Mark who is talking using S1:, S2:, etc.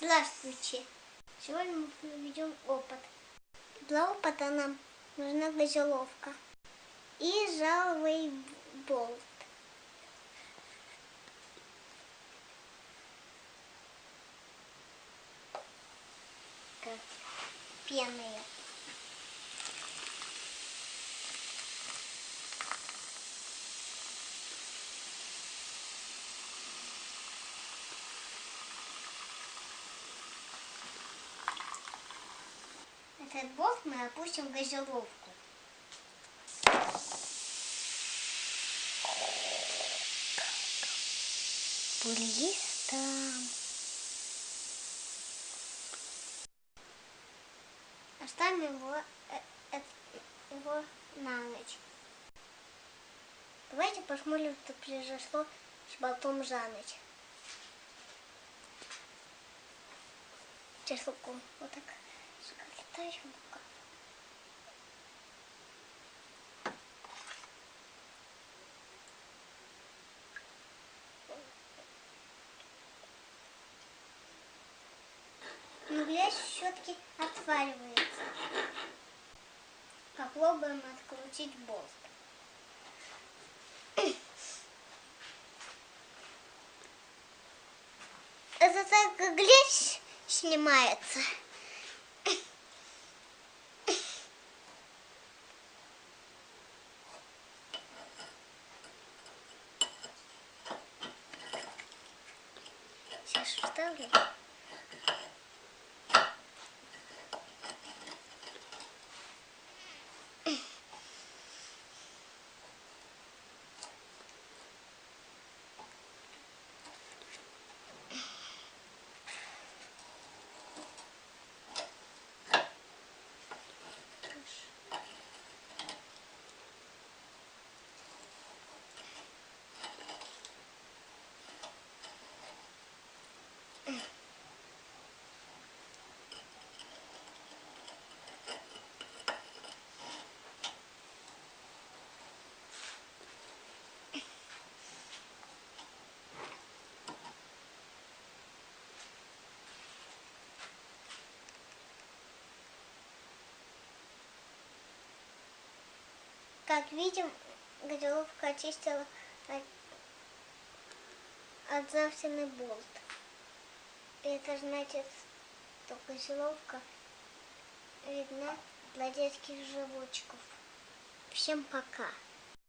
S1: Здравствуйте! Сегодня мы проведем опыт. Для опыта нам нужна газировка и жаловый болт. Как. Этот болт мы опустим в газировку. Блистом. Оставим его, э, э, его на ночь. Давайте посмотрим, что произошло с болтом за ночь. Сейчас вот так рука. Но грязь все-таки отваливается. Попробуем открутить болт. Это так грязь снимается. Сейчас вставлю. Как видим, газировка очистила от, от болт. Это значит, что газировка видна для детских животиков. Всем пока.